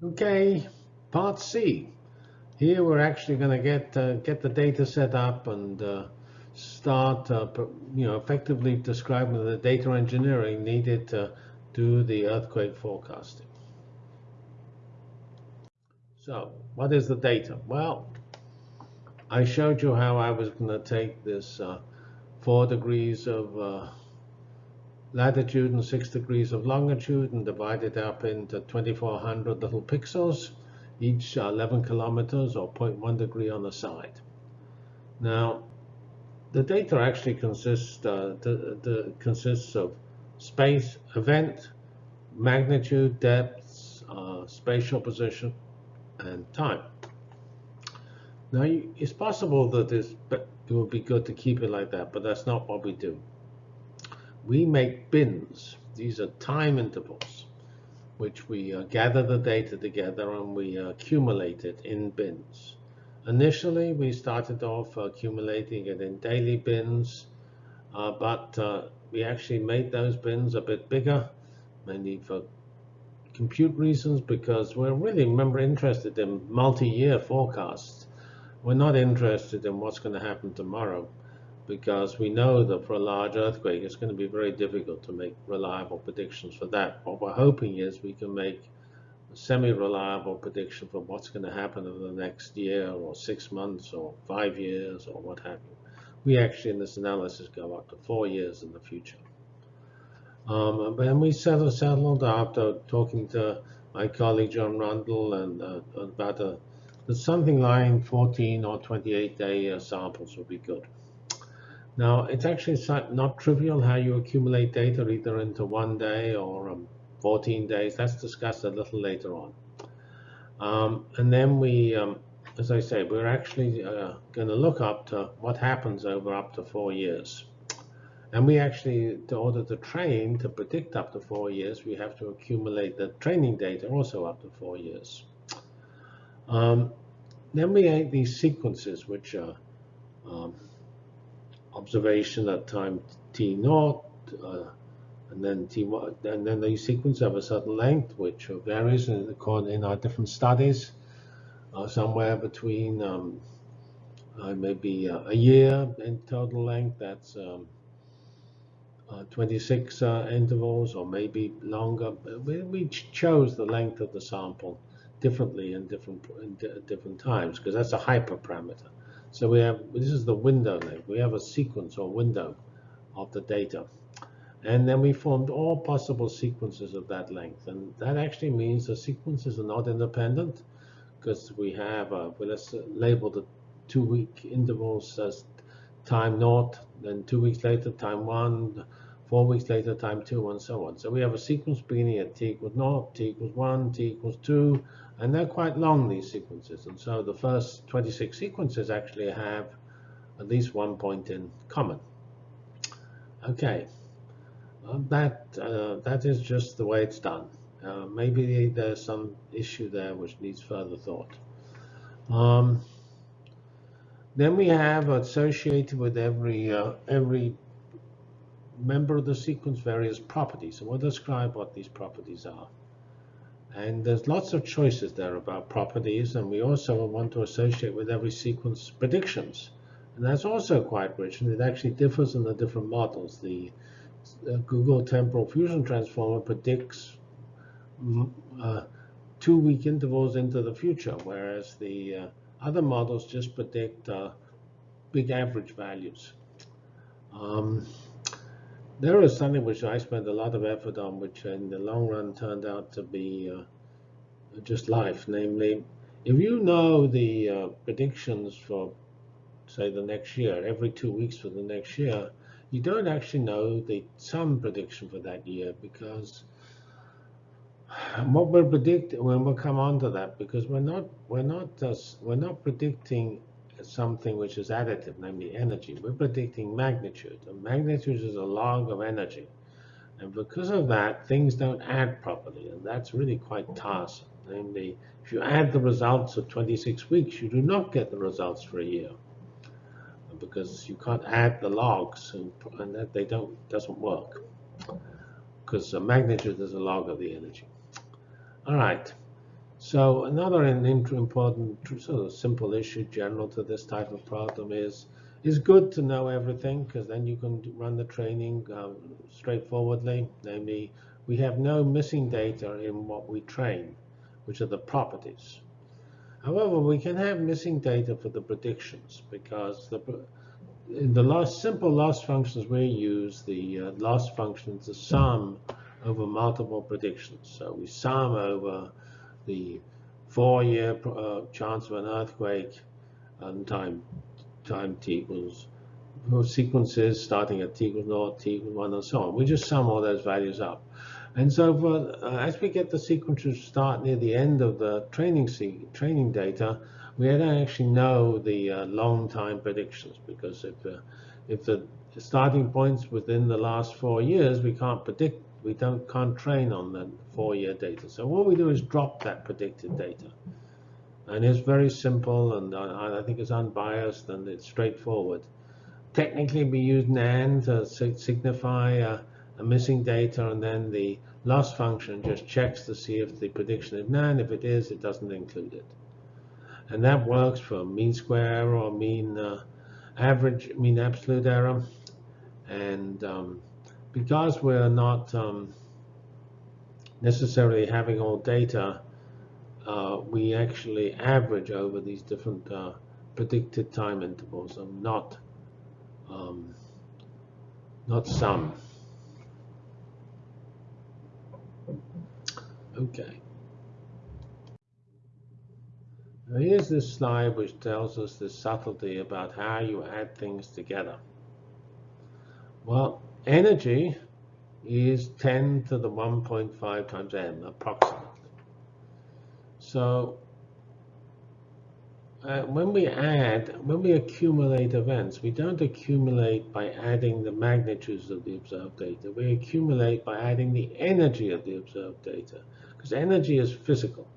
Okay, part C. Here we're actually going to get uh, get the data set up and uh, start, uh, you know, effectively describing the data engineering needed to do the earthquake forecasting. So, what is the data? Well, I showed you how I was going to take this uh, four degrees of uh, latitude and six degrees of longitude and divide it up into 2,400 little pixels each 11 kilometers or 0.1 degree on the side. Now, the data actually consists, uh, the, the, consists of space, event, magnitude, depths, uh, spatial position, and time. Now, it's possible that it would be good to keep it like that, but that's not what we do. We make bins. These are time intervals which we uh, gather the data together and we uh, accumulate it in bins. Initially, we started off accumulating it in daily bins, uh, but uh, we actually made those bins a bit bigger, mainly for compute reasons, because we're really, remember, interested in multi-year forecasts. We're not interested in what's going to happen tomorrow because we know that for a large earthquake, it's going to be very difficult to make reliable predictions for that. What we're hoping is we can make a semi-reliable prediction for what's going to happen in the next year or six months or five years or what have you. We actually, in this analysis, go up to four years in the future. Um, and we settled, settled after talking to my colleague John Rundle and uh, about a, something like 14 or 28 day uh, samples would be good. Now, it's actually not trivial how you accumulate data either into one day or um, 14 days. That's discussed a little later on. Um, and then we, um, as I say, we're actually uh, going to look up to what happens over up to four years. And we actually, in order to train, to predict up to four years, we have to accumulate the training data also up to four years. Um, then we have these sequences, which are um, observation at time t naught, uh, and then t and then the sequence of a certain length, which varies in, in our different studies, uh, somewhere between um, uh, maybe uh, a year in total length. That's um, uh, 26 uh, intervals, or maybe longer. We, we chose the length of the sample differently in different in different times because that's a hyperparameter. So we have, this is the window length. We have a sequence or window of the data. And then we formed all possible sequences of that length. And that actually means the sequences are not independent because we have, uh, well, let's label the two week intervals as time naught, then two weeks later, time one, four weeks later, time two, and so on. So we have a sequence beginning at t equals naught, t equals one, t equals two, and they're quite long, these sequences. And so the first 26 sequences actually have at least one point in common. Okay, uh, that, uh, that is just the way it's done. Uh, maybe there's some issue there which needs further thought. Um, then we have associated with every uh, every member of the sequence various properties. And we'll describe what these properties are. And there's lots of choices there about properties, and we also want to associate with every sequence predictions. And that's also quite rich, and it actually differs in the different models. The uh, Google Temporal Fusion Transformer predicts uh, two-week intervals into the future, whereas the uh, other models just predict uh, big average values. Um, there is something which I spent a lot of effort on, which in the long run turned out to be uh, just life. Namely, if you know the uh, predictions for, say, the next year, every two weeks for the next year, you don't actually know the sum prediction for that year because what we're predicting when we'll come on to that because we're not we're not just, we're not predicting something which is additive, namely energy. We're predicting magnitude. And magnitude is a log of energy. And because of that, things don't add properly. And that's really quite tiresome. Namely, if you add the results of 26 weeks, you do not get the results for a year. Because you can't add the logs, and, and that they don't doesn't work. Because magnitude is a log of the energy. All right. So another important, sort of simple issue general to this type of problem is, it's good to know everything because then you can run the training um, straightforwardly. Namely, we have no missing data in what we train, which are the properties. However, we can have missing data for the predictions because the, in the loss, simple loss functions we use, the uh, loss function is a sum over multiple predictions. So we sum over the four-year uh, chance of an earthquake and time time t equals sequences starting at t equals 0, t equals 1, and so on. We just sum all those values up. And so for, uh, as we get the sequences start near the end of the training training data, we don't actually know the uh, long time predictions because if uh, if the starting points within the last four years, we can't predict, we don't can't train on the four-year data. So what we do is drop that predicted data. And it's very simple, and I, I think it's unbiased, and it's straightforward. Technically, we use NaN to signify a, a missing data, and then the loss function just checks to see if the prediction is NaN. If it is, it doesn't include it. And that works for mean square or mean uh, average, mean absolute error. And um, because we're not um, necessarily having all data, uh, we actually average over these different uh, predicted time intervals and not um, not sum. Okay. Now here's this slide which tells us the subtlety about how you add things together. Well, energy is 10 to the 1.5 times m, approximately. So uh, when we add, when we accumulate events, we don't accumulate by adding the magnitudes of the observed data. We accumulate by adding the energy of the observed data, because energy is physical.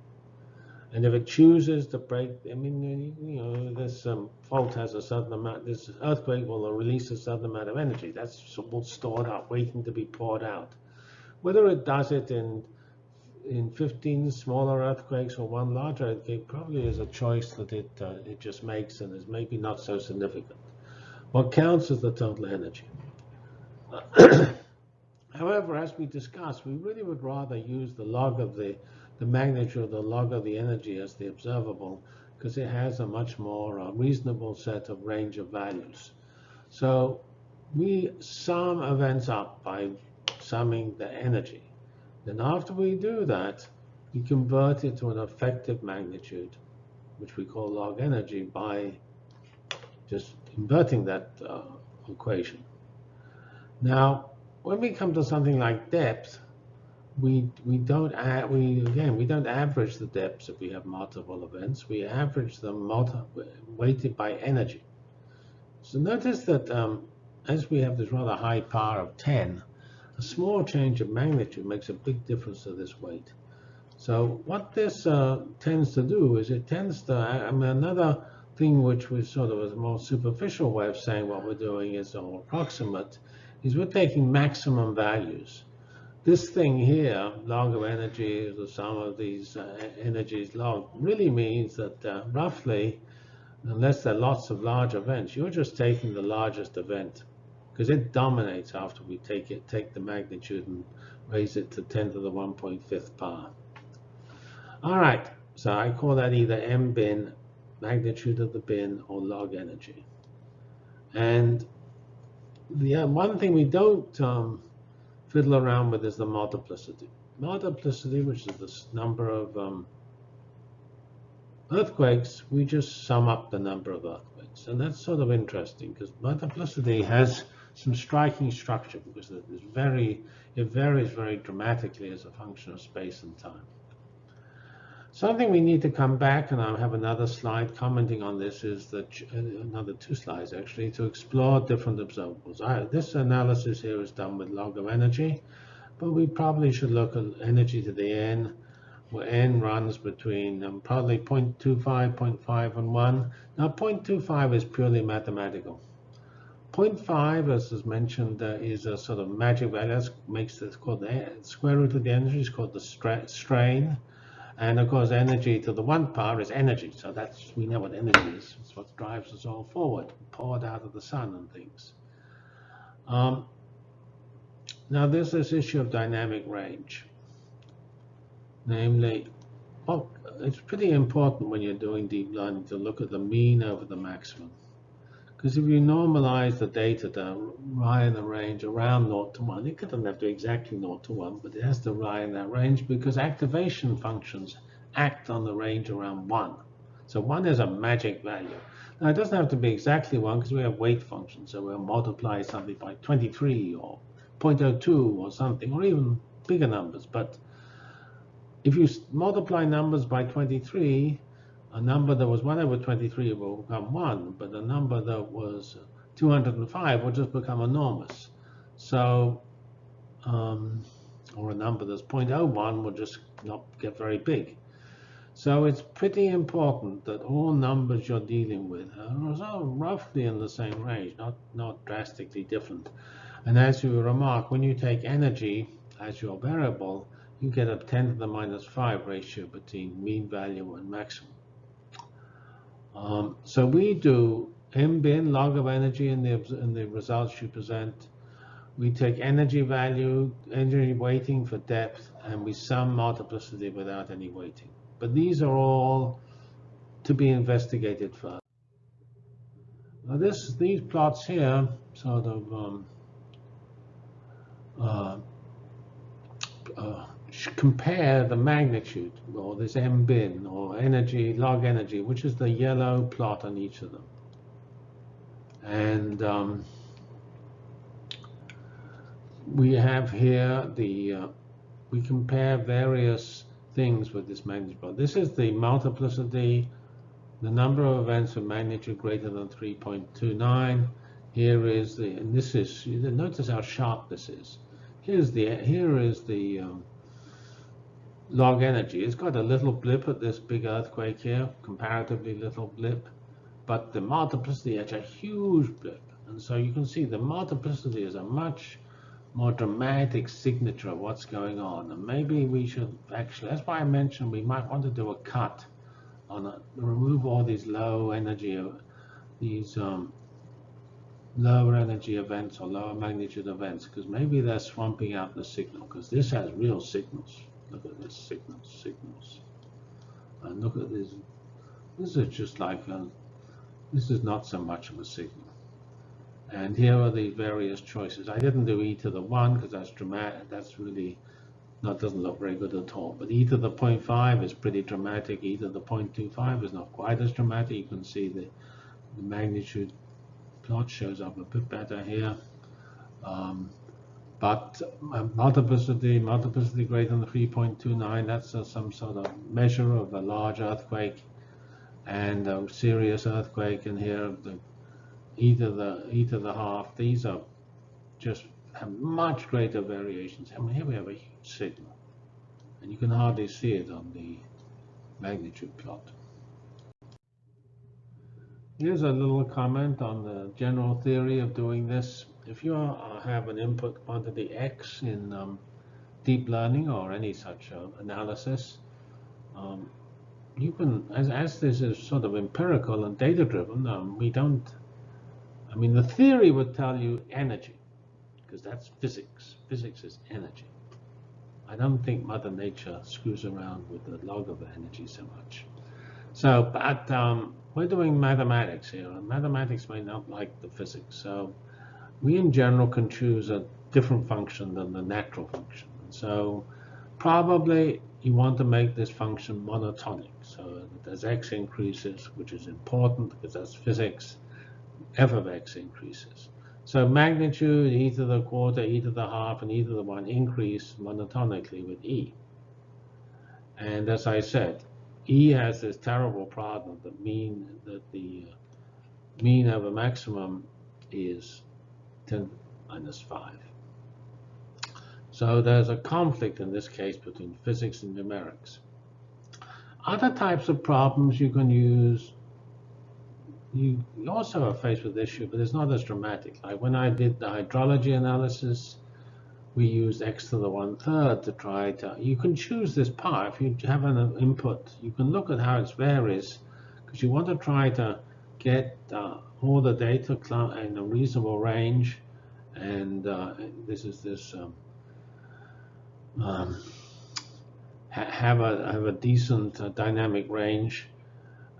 And if it chooses to break, I mean, you know, this um, fault has a certain amount, this earthquake will release a certain amount of energy. That's all stored up, waiting to be poured out. Whether it does it in in 15 smaller earthquakes or one larger earthquake probably is a choice that it uh, it just makes and is maybe not so significant. What counts is the total energy. However, as we discussed, we really would rather use the log of the the magnitude of the log of the energy as the observable because it has a much more uh, reasonable set of range of values. So we sum events up by summing the energy. Then after we do that, we convert it to an effective magnitude, which we call log energy, by just inverting that uh, equation. Now, when we come to something like depth, we we don't add, we again we don't average the depths if we have multiple events. We average them weighted by energy. So notice that um, as we have this rather high power of 10, a small change of magnitude makes a big difference to this weight. So what this uh, tends to do is it tends to, I mean, another thing which was sort of a more superficial way of saying what we're doing is all approximate, is we're taking maximum values this thing here, log of energy, the sum of these uh, energies log, really means that uh, roughly, unless there are lots of large events, you're just taking the largest event because it dominates after we take it, take the magnitude and raise it to 10 to the 1.5th power. All right, so I call that either m bin, magnitude of the bin, or log energy. And the uh, one thing we don't um, fiddle around with is the multiplicity. Multiplicity, which is the number of um, earthquakes, we just sum up the number of earthquakes. And that's sort of interesting because multiplicity has some striking structure because it is very, it varies very dramatically as a function of space and time. Something we need to come back, and I'll have another slide commenting on this, is that uh, another two slides actually, to explore different observables. I, this analysis here is done with log of energy, but we probably should look at energy to the n, where n runs between um, probably 0.25, 0.5, and 1. Now 0.25 is purely mathematical. 0.5, as is mentioned, uh, is a sort of magic value. That makes this called the square root of the energy is called the strain And of course, energy to the one power is energy. So that's we know what energy is. It's what drives us all forward, poured out of the sun and things. Um, now there's this issue of dynamic range. Namely, oh, it's pretty important when you're doing deep learning to look at the mean over the maximum. Because if you normalize the data to lie in the range around 0 to 1, it doesn't have to be exactly 0 to 1, but it has to lie in that range because activation functions act on the range around 1. So 1 is a magic value. Now, it doesn't have to be exactly 1 because we have weight functions. So we'll multiply something by 23 or 0.02 or something, or even bigger numbers. But if you multiply numbers by 23, a number that was 1 over 23 will become 1, but a number that was 205 will just become enormous. So, um, or a number that's 0.01 will just not get very big. So it's pretty important that all numbers you're dealing with are roughly in the same range, not, not drastically different. And as you remark, when you take energy as your variable, you get a 10 to the minus 5 ratio between mean value and maximum. Um, so we do MBIN, log of energy, in the, in the results you present. We take energy value, energy weighting for depth, and we sum multiplicity without any weighting. But these are all to be investigated further. Now this, these plots here sort of um, uh, uh, compare the magnitude, or this M bin or energy, log energy, which is the yellow plot on each of them. And um, we have here the, uh, we compare various things with this magnitude plot. This is the multiplicity, the number of events of magnitude greater than 3.29. Here is the, and this is, notice how sharp this is. Here's the, here is the um, log energy. It's got a little blip at this big earthquake here, comparatively little blip, but the multiplicity has a huge blip. And so you can see the multiplicity is a much more dramatic signature of what's going on. And maybe we should actually, that's why I mentioned we might want to do a cut on a, remove all these low energy, these um, lower energy events or lower magnitude events, because maybe they're swamping out the signal, because this has real signals. Signals, signals. And look at this. This is just like a, this is not so much of a signal. And here are the various choices. I didn't do e to the 1 because that's dramatic. That's really that doesn't look very good at all. But e to the 0.5 is pretty dramatic. e to the 0.25 is not quite as dramatic. You can see the, the magnitude plot shows up a bit better here. Um, but uh, multiplicity, multiplicity greater than 3.29, that's uh, some sort of measure of a large earthquake and a serious earthquake. And here, the e to the e to the half, these are just have much greater variations. I mean, here we have a huge signal, and you can hardly see it on the magnitude plot. Here's a little comment on the general theory of doing this if you have an input quantity x in um, deep learning or any such uh, analysis, um, you can, as, as this is sort of empirical and data driven, um, we don't, I mean, the theory would tell you energy, because that's physics. Physics is energy. I don't think Mother Nature screws around with the log of energy so much. So, but um, we're doing mathematics here, and mathematics may not like the physics. So we in general can choose a different function than the natural function. So probably you want to make this function monotonic. So as x increases, which is important because that's physics, f of x increases. So magnitude, e to the quarter, e to the half, and e to the 1 increase monotonically with e. And as I said, e has this terrible problem that mean that the mean over maximum is 10 minus 5. So there's a conflict in this case between physics and numerics. Other types of problems you can use, you also are faced with issue, but it's not as dramatic. Like when I did the hydrology analysis, we used x to the one third to try to, you can choose this par. If you have an input, you can look at how it varies because you want to try to get uh, all the data in a reasonable range. And uh, this is this um, um, ha have a have a decent uh, dynamic range,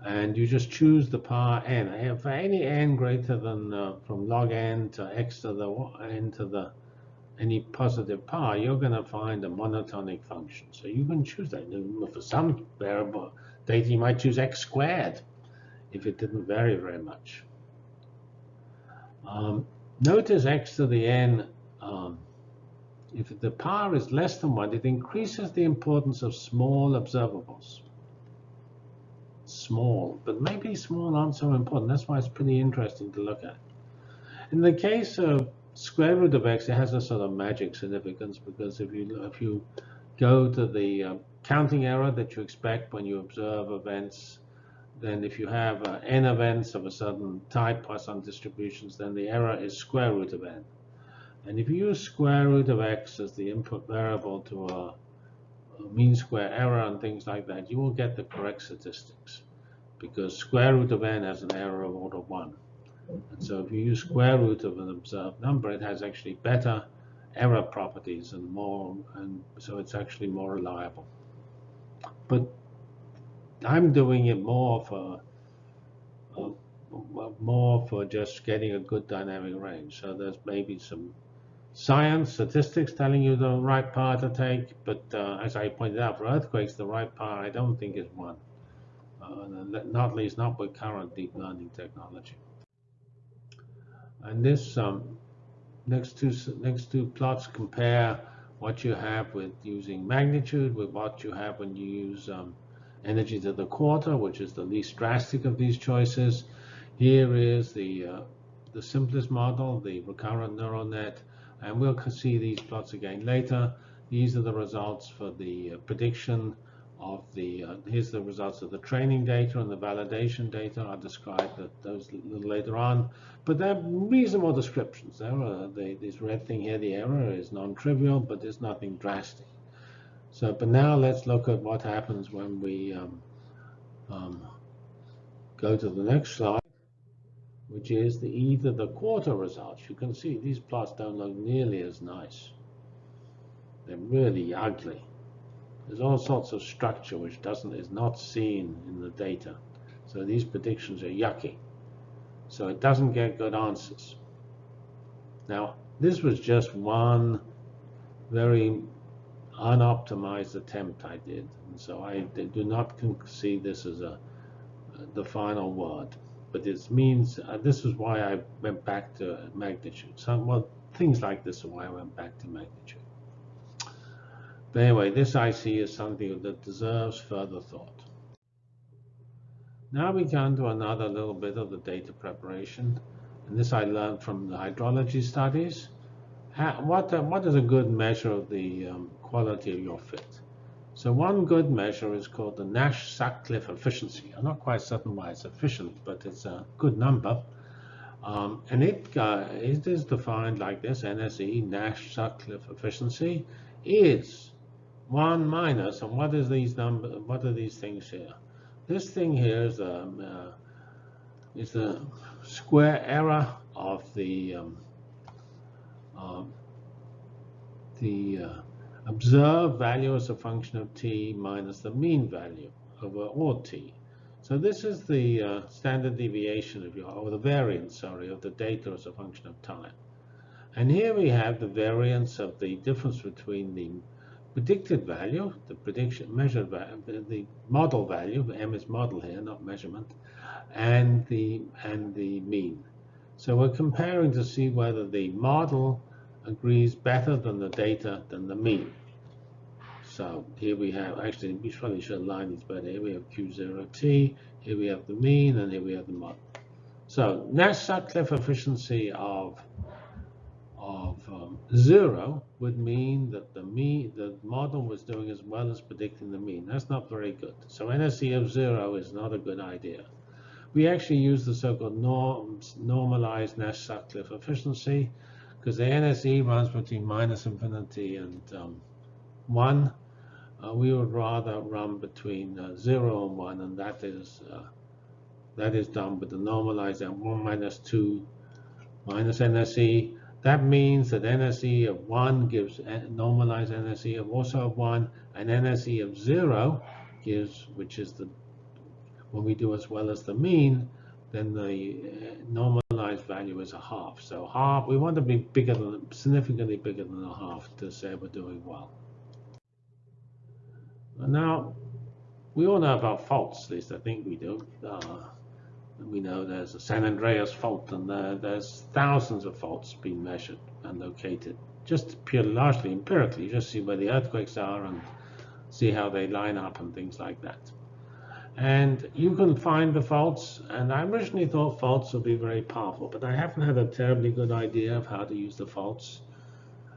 and you just choose the power n. And for any n greater than uh, from log n to x to the n to the any positive power, you're going to find a monotonic function. So you can choose that. For some variable data, you might choose x squared if it didn't vary very much. Um, notice x to the n, um, if the power is less than 1, it increases the importance of small observables. Small, but maybe small aren't so important. That's why it's pretty interesting to look at. In the case of square root of x, it has a sort of magic significance because if you if you go to the uh, counting error that you expect when you observe events, then if you have uh, n events of a certain type Poisson distributions, then the error is square root of n. And if you use square root of x as the input variable to a, a mean square error and things like that, you will get the correct statistics because square root of n has an error of order 1. And so if you use square root of an observed number, it has actually better error properties and more, and so it's actually more reliable. But I'm doing it more for uh, more for just getting a good dynamic range. So there's maybe some science, statistics telling you the right par to take, but uh, as I pointed out, for earthquakes, the right par I don't think is one. Uh, not least not with current deep learning technology. And this um, next two next two plots compare what you have with using magnitude with what you have when you use um, energy to the quarter, which is the least drastic of these choices. Here is the uh, the simplest model, the recurrent neural net, and we'll see these plots again later. These are the results for the uh, prediction of the, uh, here's the results of the training data and the validation data. I'll describe those a little later on. But they're reasonable descriptions. There are, this red thing here, the error is non-trivial, but there's nothing drastic. So, but now let's look at what happens when we um, um, go to the next slide, which is the either the quarter results. You can see these plots don't look nearly as nice. They're really ugly. There's all sorts of structure which doesn't is not seen in the data. So these predictions are yucky. So it doesn't get good answers. Now, this was just one very unoptimized attempt I did. And so I do not see this as a the final word. But this means, uh, this is why I went back to magnitude. So, well, things like this are why I went back to magnitude. But anyway, this I see is something that deserves further thought. Now we come to another little bit of the data preparation. And this I learned from the hydrology studies. what, uh, what is a good measure of the um, quality of your fit? So one good measure is called the Nash-Sutcliffe efficiency. I'm not quite certain why it's efficient, but it's a good number. Um, and it, uh, it is defined like this, NSE, Nash-Sutcliffe efficiency, is 1 minus, and what is these number? What are these things here? This thing here is the um, uh, is the square error of the um, uh, the uh, observed value as a function of t minus the mean value over all t. So this is the uh, standard deviation of your, or the variance, sorry, of the data as a function of time. And here we have the variance of the difference between the predicted value, the prediction measured value, the model value, M is model here, not measurement, and the and the mean. So we're comparing to see whether the model agrees better than the data than the mean. So here we have, actually, we probably should align these better. Here we have Q0T, here we have the mean, and here we have the model. So Nash-Sutcliffe efficiency of of um, zero would mean that the mean, the model was doing as well as predicting the mean. That's not very good. So NSE of zero is not a good idea. We actually use the so-called norm, normalized Nash-Sutcliffe efficiency because the NSE runs between minus infinity and um, 1. Uh, we would rather run between uh, 0 and 1, and that is uh, that is done with the normalized at 1 minus 2 minus NSE. That means that NSE of 1 gives normalized NSE of also of 1, and NSE of 0 gives, which is the when we do as well as the mean, then the uh, normalized value is a half. So half, we want to be bigger than, significantly bigger than a half to say we're doing well. Now, we all know about faults, at least I think we do. Uh, we know there's a San Andreas fault, and there, there's thousands of faults being measured and located, just purely largely empirically, just see where the earthquakes are and see how they line up and things like that. And you can find the faults, and I originally thought faults would be very powerful, but I haven't had a terribly good idea of how to use the faults.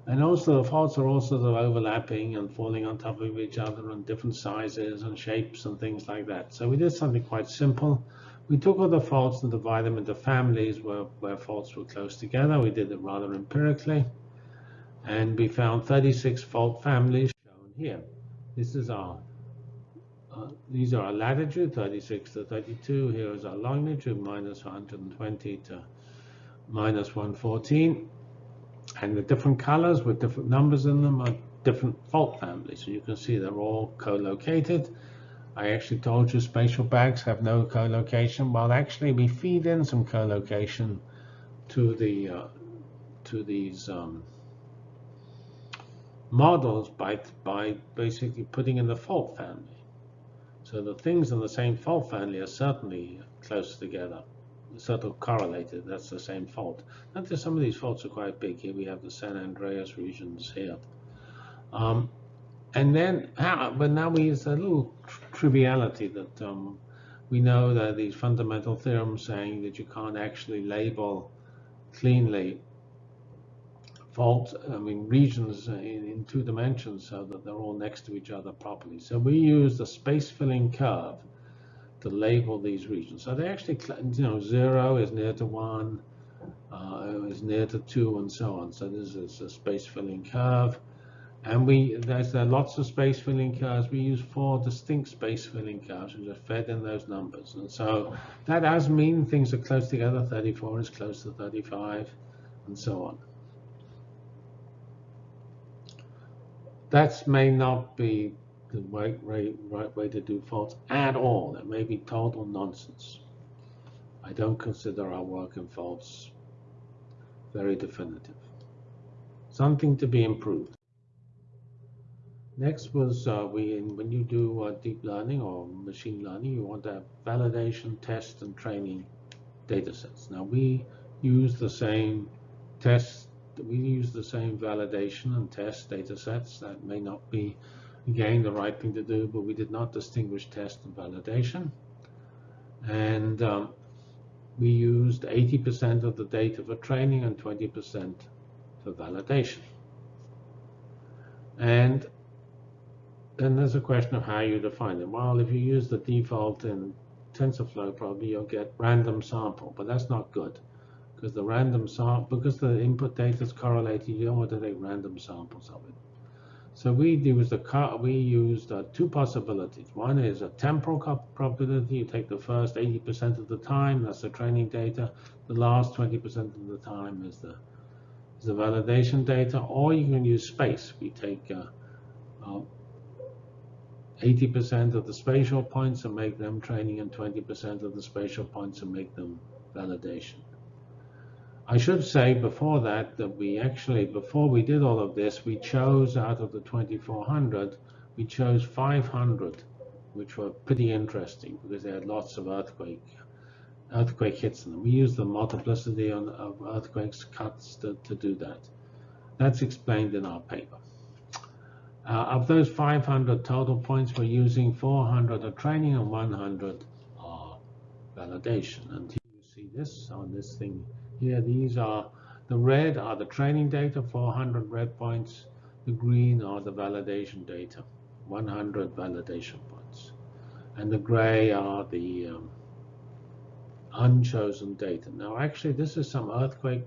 And also the faults are also sort of overlapping and falling on top of each other and different sizes and shapes and things like that. So we did something quite simple. We took all the faults and divided them into families where, where faults were close together. We did it rather empirically. And we found 36 fault families shown here. This is our, these are our latitude, 36 to 32. Here is our longitude, minus 120 to minus 114. And the different colors with different numbers in them are different fault families. So you can see they're all co-located. I actually told you spatial bags have no co-location. Well, actually, we feed in some co-location to the uh, to these um, models by by basically putting in the fault family. So the things in the same fault family are certainly close together, sort of correlated. That's the same fault. Notice some of these faults are quite big. Here we have the San Andreas regions here. Um, and then, but now we use a little triviality that um, we know that these fundamental theorems saying that you can't actually label cleanly fault, I mean, regions in, in, two dimensions so that they're all next to each other properly. So we use the space filling curve to label these regions. So they actually, you know, zero is near to one, uh, is near to two, and so on. So this is a space filling curve. And we there's uh, lots of space filling curves. We use four distinct space filling curves which are fed in those numbers. And so that does mean things are close together. 34 is close to 35, and so on. That may not be the right, right, right way to do faults at all. It may be total nonsense. I don't consider our work in faults very definitive. Something to be improved. Next was uh, we when you do uh, deep learning or machine learning, you want to have validation, test, and training data sets. Now we use the same test, we use the same validation and test data sets. That may not be, again, the right thing to do, but we did not distinguish test and validation. And um, we used 80% of the data for training and 20% for validation. And then there's a question of how you define it. Well, if you use the default in TensorFlow, probably you'll get random sample, but that's not good because the random sample, because the input data is correlated, you don't want to take random samples of it. So we used a we used uh, two possibilities. One is a temporal probability. You take the first 80% of the time, that's the training data. The last 20% of the time is the is the validation data. Or you can use space. We take uh, uh, 80% of the spatial points and make them training and 20% of the spatial points and make them validation. I should say before that that we actually, before we did all of this, we chose out of the 2400, we chose 500, which were pretty interesting because they had lots of earthquake earthquake hits in them. We used the multiplicity of earthquakes cuts to, to do that. That's explained in our paper. Uh, of those 500 total points, we're using 400 are training and 100 are validation. And you see this on this thing here. These are the red are the training data, 400 red points. The green are the validation data, 100 validation points. And the gray are the um, unchosen data. Now, actually, this is some earthquake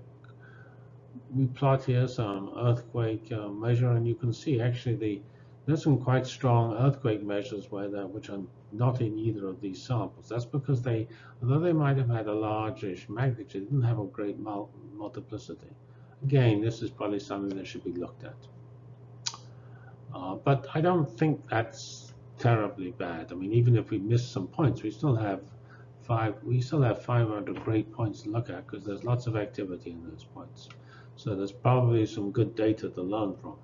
we plot here some earthquake uh, measure, and you can see actually the there's some quite strong earthquake measures where that which are not in either of these samples. That's because they, although they might have had a largish magnitude, didn't have a great mul multiplicity. Again, this is probably something that should be looked at. Uh, but I don't think that's terribly bad. I mean, even if we miss some points, we still have five. We still have 500 great points to look at because there's lots of activity in those points. So there's probably some good data to learn from.